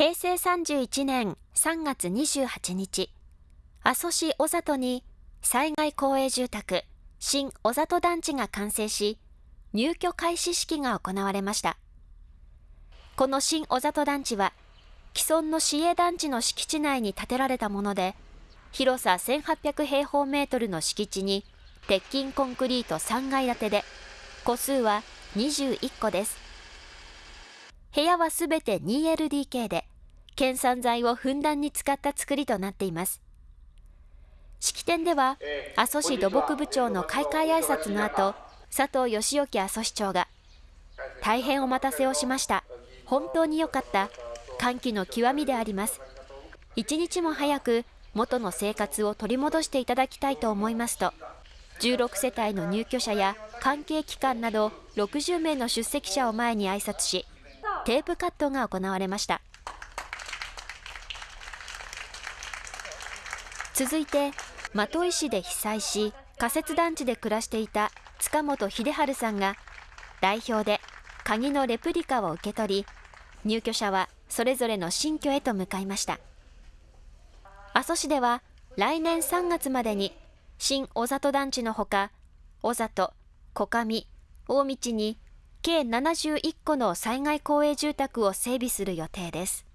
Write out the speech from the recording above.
平成31年3月28日、阿蘇市小里に災害公営住宅新小里団地が完成し、入居開始式が行われました。この新小里団地は、既存の市営団地の敷地内に建てられたもので、広さ1800平方メートルの敷地に、鉄筋コンクリート3階建てで、戸数は21戸です。部屋はすべて 2LDK で、県産材をふんだんに使った作りとなっています。式典では、阿蘇市土木部長の開会挨拶の後、佐藤義之阿蘇市長が、大変お待たせをしました。本当に良かった。歓喜の極みであります。一日も早く元の生活を取り戻していただきたいと思いますと、16世帯の入居者や関係機関など60名の出席者を前に挨拶し、テープカットが行われました。続いて、的井市で被災し、仮設団地で暮らしていた塚本秀治さんが、代表で鍵のレプリカを受け取り、入居者はそれぞれの新居へと向かいました。阿蘇市では来年3月までに新小里団地のほか、小里、小上、大道に計71戸の災害公営住宅を整備する予定です。